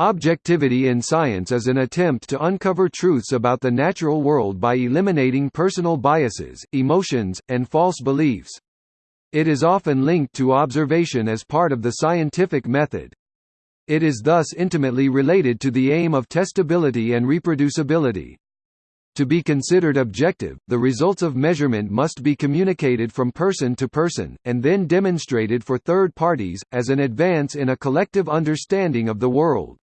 Objectivity in science is an attempt to uncover truths about the natural world by eliminating personal biases, emotions, and false beliefs. It is often linked to observation as part of the scientific method. It is thus intimately related to the aim of testability and reproducibility. To be considered objective, the results of measurement must be communicated from person to person, and then demonstrated for third parties, as an advance in a collective understanding of the world.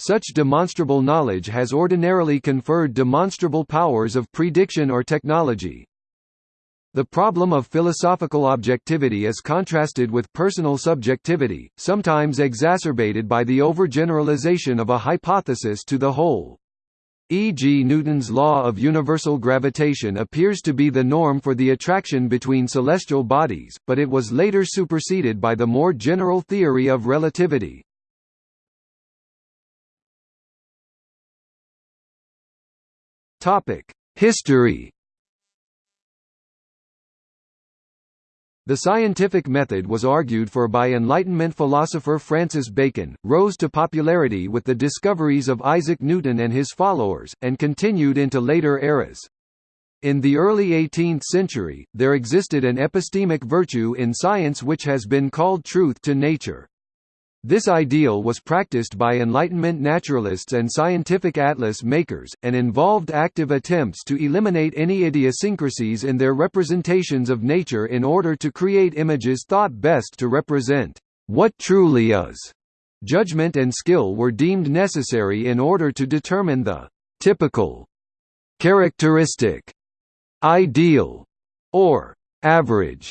Such demonstrable knowledge has ordinarily conferred demonstrable powers of prediction or technology. The problem of philosophical objectivity is contrasted with personal subjectivity, sometimes exacerbated by the overgeneralization of a hypothesis to the whole. E.g. Newton's law of universal gravitation appears to be the norm for the attraction between celestial bodies, but it was later superseded by the more general theory of relativity. Topic: History. The scientific method was argued for by Enlightenment philosopher Francis Bacon, rose to popularity with the discoveries of Isaac Newton and his followers, and continued into later eras. In the early 18th century, there existed an epistemic virtue in science which has been called truth to nature. This ideal was practiced by Enlightenment naturalists and scientific atlas makers, and involved active attempts to eliminate any idiosyncrasies in their representations of nature in order to create images thought best to represent what truly is. Judgment and skill were deemed necessary in order to determine the typical, characteristic, ideal, or average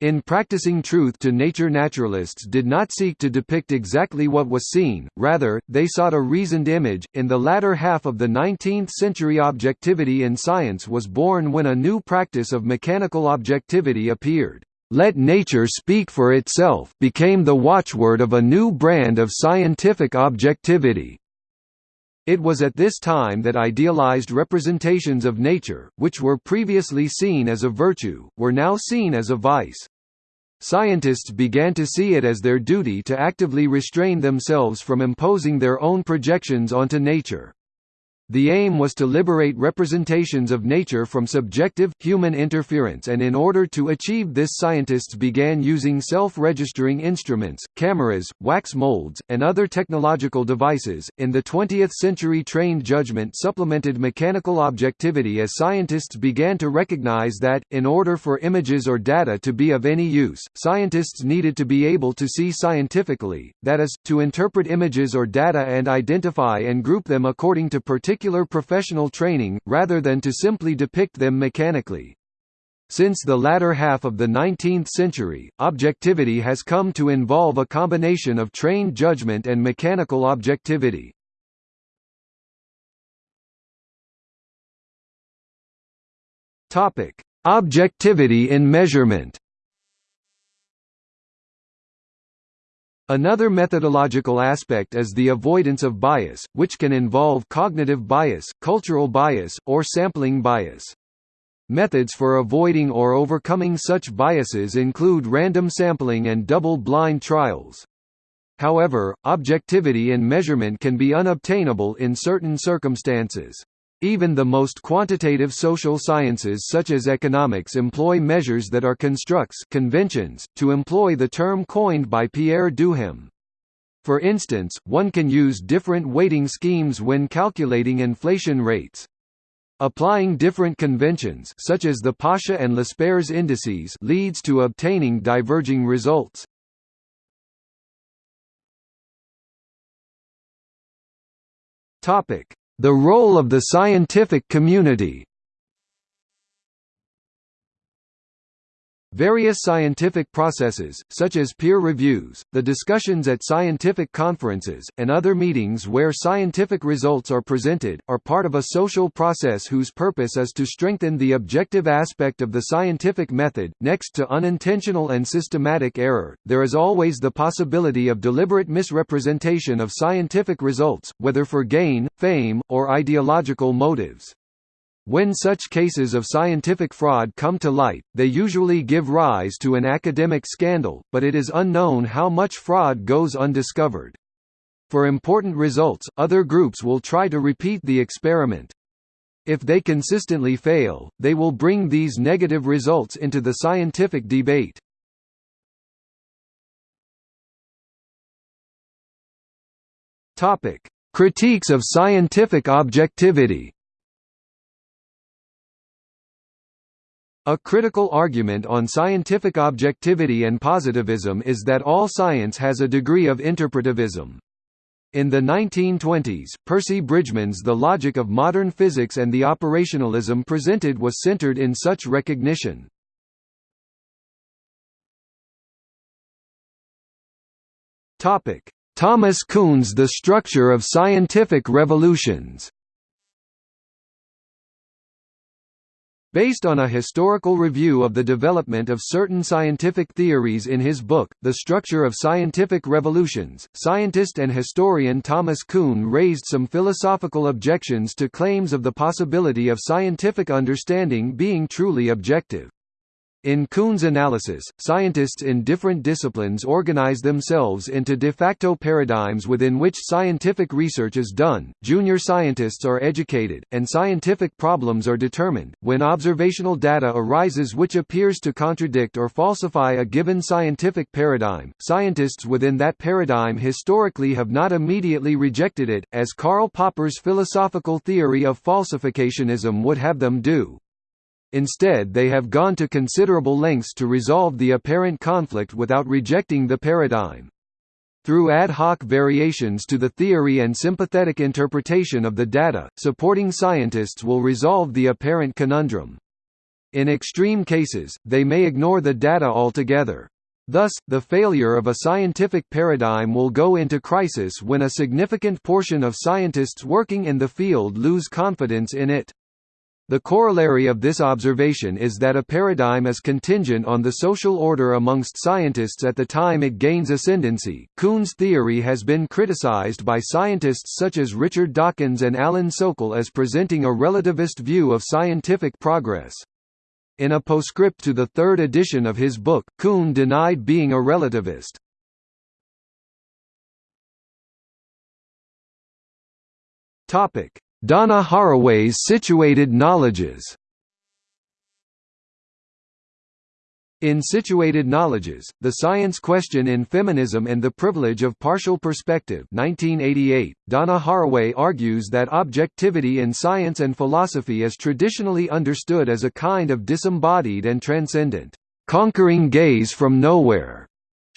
in practicing truth to nature naturalists did not seek to depict exactly what was seen, rather, they sought a reasoned image. In the latter half of the 19th century objectivity in science was born when a new practice of mechanical objectivity appeared. Let nature speak for itself became the watchword of a new brand of scientific objectivity. It was at this time that idealized representations of nature, which were previously seen as a virtue, were now seen as a vice. Scientists began to see it as their duty to actively restrain themselves from imposing their own projections onto nature. The aim was to liberate representations of nature from subjective, human interference and in order to achieve this scientists began using self-registering instruments, cameras, wax molds, and other technological devices. In the 20th century trained judgment supplemented mechanical objectivity as scientists began to recognize that, in order for images or data to be of any use, scientists needed to be able to see scientifically, that is, to interpret images or data and identify and group them according to particular particular professional training, rather than to simply depict them mechanically. Since the latter half of the 19th century, objectivity has come to involve a combination of trained judgment and mechanical objectivity. Objectivity in measurement Another methodological aspect is the avoidance of bias, which can involve cognitive bias, cultural bias, or sampling bias. Methods for avoiding or overcoming such biases include random sampling and double-blind trials. However, objectivity in measurement can be unobtainable in certain circumstances. Even the most quantitative social sciences such as economics employ measures that are constructs conventions, to employ the term coined by Pierre Duhem. For instance, one can use different weighting schemes when calculating inflation rates. Applying different conventions such as the Paasche and Laspeyres indices leads to obtaining diverging results. Topic: the role of the scientific community Various scientific processes, such as peer reviews, the discussions at scientific conferences, and other meetings where scientific results are presented, are part of a social process whose purpose is to strengthen the objective aspect of the scientific method. Next to unintentional and systematic error, there is always the possibility of deliberate misrepresentation of scientific results, whether for gain, fame, or ideological motives. When such cases of scientific fraud come to light, they usually give rise to an academic scandal, but it is unknown how much fraud goes undiscovered. For important results, other groups will try to repeat the experiment. If they consistently fail, they will bring these negative results into the scientific debate. Critiques of scientific objectivity. A critical argument on scientific objectivity and positivism is that all science has a degree of interpretivism. In the 1920s, Percy Bridgman's The Logic of Modern Physics and the operationalism presented was centered in such recognition. Thomas Kuhn's The Structure of Scientific Revolutions Based on a historical review of the development of certain scientific theories in his book, The Structure of Scientific Revolutions, scientist and historian Thomas Kuhn raised some philosophical objections to claims of the possibility of scientific understanding being truly objective. In Kuhn's analysis, scientists in different disciplines organize themselves into de facto paradigms within which scientific research is done, junior scientists are educated, and scientific problems are determined. When observational data arises which appears to contradict or falsify a given scientific paradigm, scientists within that paradigm historically have not immediately rejected it, as Karl Popper's philosophical theory of falsificationism would have them do. Instead they have gone to considerable lengths to resolve the apparent conflict without rejecting the paradigm. Through ad hoc variations to the theory and sympathetic interpretation of the data, supporting scientists will resolve the apparent conundrum. In extreme cases, they may ignore the data altogether. Thus, the failure of a scientific paradigm will go into crisis when a significant portion of scientists working in the field lose confidence in it. The corollary of this observation is that a paradigm is contingent on the social order amongst scientists at the time it gains ascendancy. Kuhn's theory has been criticized by scientists such as Richard Dawkins and Alan Sokal as presenting a relativist view of scientific progress. In a postscript to the third edition of his book, Kuhn denied being a relativist. Topic: Donna Haraway's Situated Knowledges. In Situated Knowledges, The Science Question in Feminism and the Privilege of Partial Perspective 1988, Donna Haraway argues that objectivity in science and philosophy is traditionally understood as a kind of disembodied and transcendent, conquering gaze from nowhere,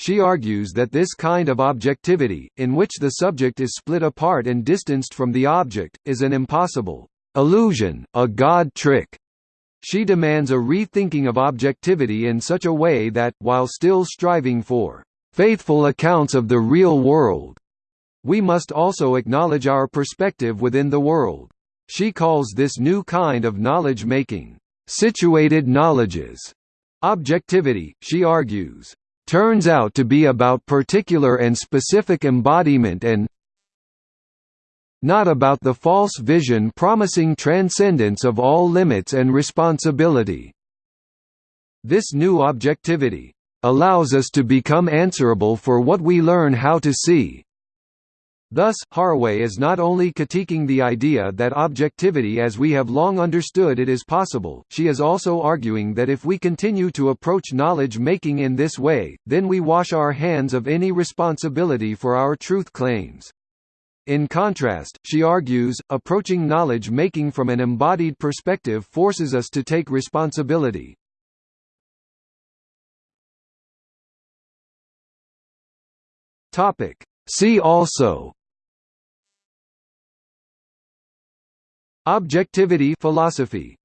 she argues that this kind of objectivity, in which the subject is split apart and distanced from the object, is an impossible illusion, a God trick. She demands a rethinking of objectivity in such a way that, while still striving for faithful accounts of the real world, we must also acknowledge our perspective within the world. She calls this new kind of knowledge-making, situated knowledges. Objectivity, she argues, turns out to be about particular and specific embodiment and not about the false vision promising transcendence of all limits and responsibility. This new objectivity allows us to become answerable for what we learn how to see, Thus, Haraway is not only critiquing the idea that objectivity as we have long understood it is possible, she is also arguing that if we continue to approach knowledge-making in this way, then we wash our hands of any responsibility for our truth claims. In contrast, she argues, approaching knowledge-making from an embodied perspective forces us to take responsibility. See also Objectivity philosophy